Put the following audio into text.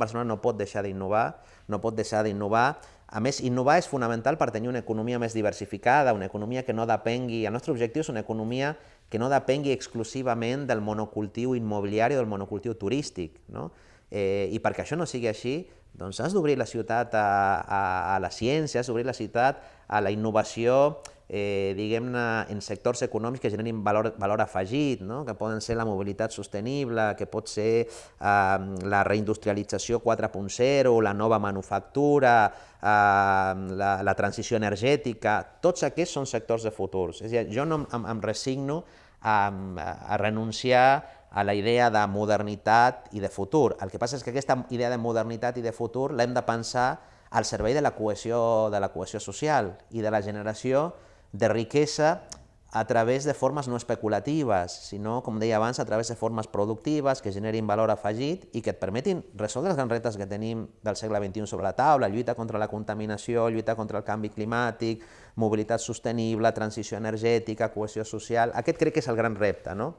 Barcelona no pot deixar d'innovar, no pot deixar d'innovar. A més, innovar és fonamental per tenir una economia més diversificada, una economia que no depengui... El nostre objectiu és una economia que no depengui exclusivament del monocultiu immobiliari o del monocultiu turístic. No? Eh, I perquè això no sigui així, doncs has d'obrir la ciutat a, a, a la ciència, has d'obrir la ciutat a la innovació, eh, diguem-ne, en sectors econòmics que generin valor, valor afegit, no? que poden ser la mobilitat sostenible, que pot ser eh, la reindustrialització 4.0, la nova manufactura, eh, la, la transició energètica, tots aquests són sectors de futurs. És a dir, jo no em, em resigno a, a renunciar a la idea de modernitat i de futur. El que passa és que aquesta idea de modernitat i de futur l'hem de pensar al servei de la cohesió, de la cohesió social i de la generació de riquesa a través de formes no especulatives, sinó, com deia abans, a través de formes productives que generin valor afegit i que et permetin resoldre els grans reptes que tenim del segle XXI sobre la taula, lluita contra la contaminació, lluita contra el canvi climàtic, mobilitat sostenible, transició energètica, cohesió social... Aquest crec que és el gran repte, no?